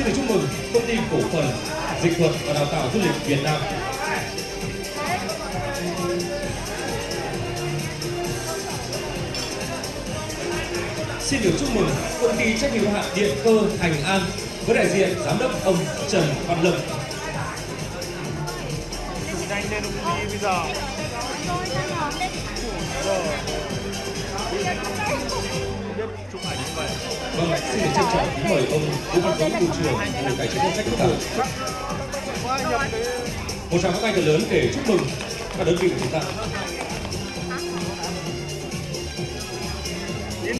xin được chúc mừng công ty cổ phần dịch thuật và đào tạo du lịch Việt Nam. Xin được chúc mừng công ty trách nhiệm hữu hạn Điện cơ Thành An với đại diện giám đốc ông Trần Văn Lâm. nhanh lên bây giờ Vâng, xin được trân trọng kính mời ông Vũ Văn Tuấn, Cục trưởng Bộ Tài chính Ngân sách Quốc hội. Một tràng pháo tay thật lớn để chúc mừng các đơn vị của chúng ta.